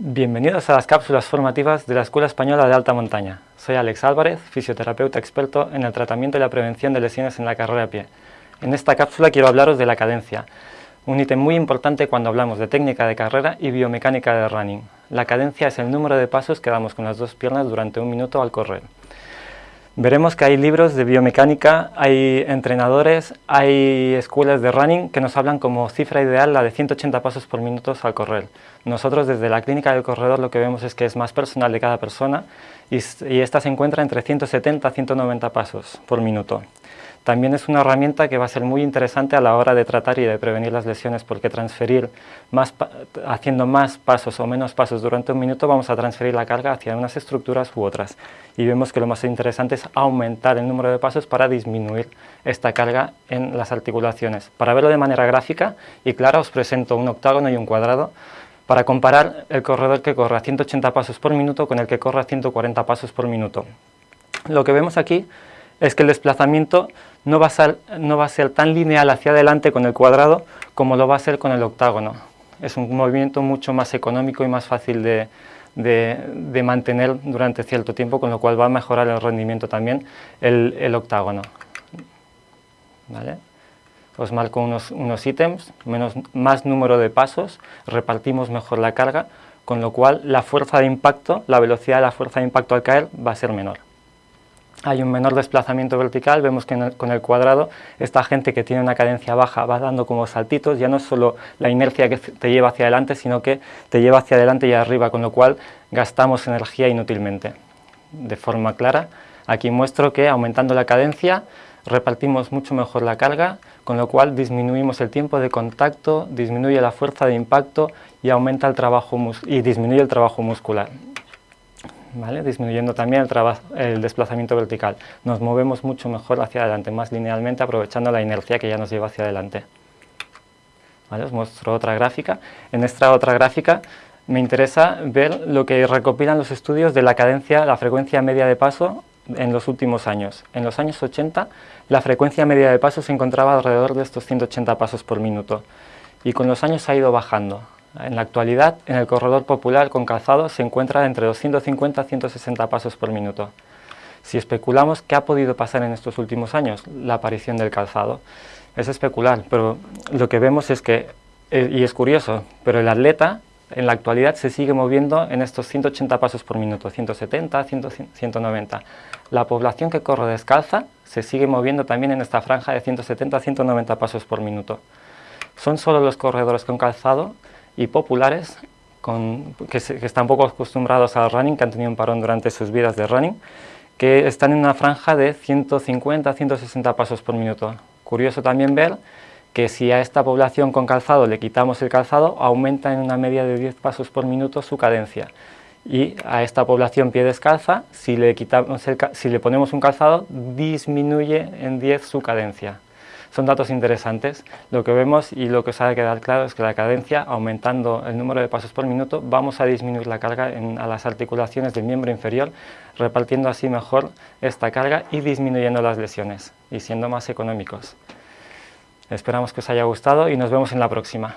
Bienvenidos a las cápsulas formativas de la Escuela Española de Alta Montaña. Soy Alex Álvarez, fisioterapeuta experto en el tratamiento y la prevención de lesiones en la carrera a pie. En esta cápsula quiero hablaros de la cadencia, un ítem muy importante cuando hablamos de técnica de carrera y biomecánica de running. La cadencia es el número de pasos que damos con las dos piernas durante un minuto al correr. Veremos que hay libros de biomecánica, hay entrenadores, hay escuelas de running que nos hablan como cifra ideal la de 180 pasos por minuto al correr. Nosotros desde la clínica del corredor lo que vemos es que es más personal de cada persona y, y esta se encuentra entre 170 a 190 pasos por minuto. También es una herramienta que va a ser muy interesante a la hora de tratar y de prevenir las lesiones porque transferir, más, haciendo más pasos o menos pasos durante un minuto vamos a transferir la carga hacia unas estructuras u otras y vemos que lo más interesante es aumentar el número de pasos para disminuir esta carga en las articulaciones. Para verlo de manera gráfica y clara os presento un octágono y un cuadrado para comparar el corredor que corre a 180 pasos por minuto con el que corre a 140 pasos por minuto. Lo que vemos aquí es que el desplazamiento no va, a ser, no va a ser tan lineal hacia adelante con el cuadrado como lo va a ser con el octágono. Es un movimiento mucho más económico y más fácil de, de, mantener durante cierto tiempo, con lo cual va a mejorar el rendimiento también el, el octágono. ¿Vale? Os marco unos, unos ítems, menos, más número de pasos, repartimos mejor la carga, con lo cual la fuerza de impacto, la velocidad de la fuerza de impacto al caer va a ser menor hay un menor desplazamiento vertical, vemos que con el cuadrado esta gente que tiene una cadencia baja va dando como saltitos, ya no es solo la inercia que te lleva hacia adelante, sino que te lleva hacia adelante y arriba, con lo cual gastamos energía inútilmente. De forma clara, aquí muestro que aumentando la cadencia repartimos mucho mejor la carga, con lo cual disminuimos el tiempo de contacto, disminuye la fuerza de impacto y aumenta el trabajo y disminuye el trabajo muscular disminuyendo también el, desplazamiento vertical. Nos movemos mucho mejor hacia adelante, más linealmente, aprovechando la inercia que ya nos lleva hacia adelante. Os muestro otra gráfica. En esta otra gráfica me interesa ver lo que recopilan los estudios de la cadencia, la frecuencia media de paso en los últimos años. En los años 80 la frecuencia media de paso se encontraba alrededor de estos 180 pasos por minuto y con los años ha ido bajando. En la actualidad, en el corredor popular con calzado se encuentra entre 250 y 160 pasos por minuto. Si especulamos qué ha podido pasar en estos últimos años, la aparición del calzado, es especular, pero lo que vemos es que, eh, y es curioso, pero el atleta en la actualidad se sigue moviendo en estos 180 pasos por minuto, 170, 190. La población que corre descalza se sigue moviendo también en esta franja de 170 190 pasos por minuto. Son solo los corredores con calzado y populares que, están poco acostumbrados al running, que han tenido un parón durante sus vidas de running, que están en una franja de 150 160 pasos por minuto. Curioso también ver que si a esta población con calzado le quitamos el calzado, aumenta en una media de 10 pasos por minuto su cadencia. Y a esta población pie descalza, si le, quitamos si le ponemos un calzado, disminuye en 10 su cadencia son datos interesantes. Lo que vemos y lo que os ha de quedar claro es que la cadencia, aumentando el número de pasos por minuto, vamos a disminuir la carga a las articulaciones del miembro inferior, repartiendo así mejor esta carga y disminuyendo las lesiones y siendo más económicos. Esperamos que os haya gustado y nos vemos en la próxima.